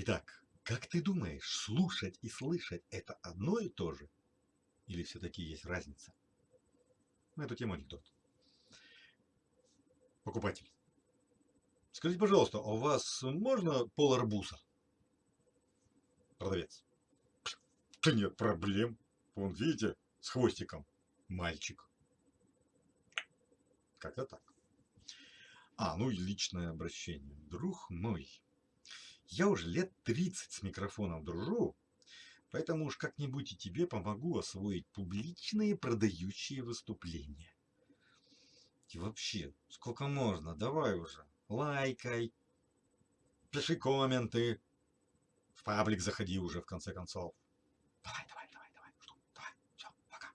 Итак, как ты думаешь, слушать и слышать это одно и то же? Или все-таки есть разница? На эту тему анекдот. Покупатель. Скажите, пожалуйста, а у вас можно пол арбуза? Продавец. Да нет проблем. Вон, видите, с хвостиком. Мальчик. Как-то так. А, ну и личное обращение. Друг мой, я уже лет 30 с микрофоном дружу, поэтому уж как-нибудь и тебе помогу освоить публичные продающие выступления. И вообще, сколько можно, давай уже, лайкай, пиши комменты, в паблик заходи уже в конце концов. Давай, давай, давай, давай, жду, давай, все, пока.